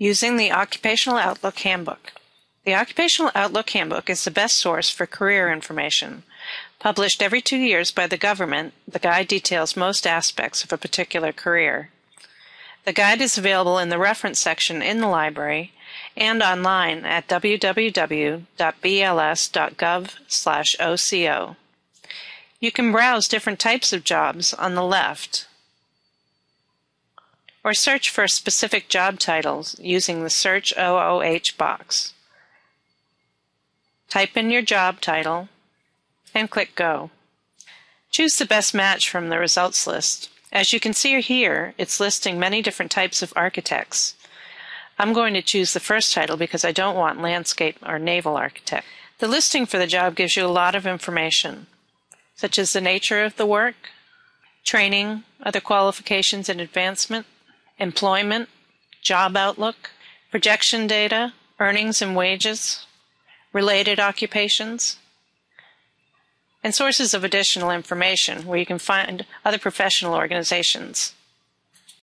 Using the Occupational Outlook Handbook. The Occupational Outlook Handbook is the best source for career information. Published every two years by the government, the guide details most aspects of a particular career. The guide is available in the reference section in the library and online at www.bls.gov/oco. You can browse different types of jobs on the left or search for specific job titles using the Search OOH box. Type in your job title and click Go. Choose the best match from the results list. As you can see here, it's listing many different types of architects. I'm going to choose the first title because I don't want landscape or naval architect. The listing for the job gives you a lot of information, such as the nature of the work, training, other qualifications and advancement, employment, job outlook, projection data, earnings and wages, related occupations, and sources of additional information where you can find other professional organizations.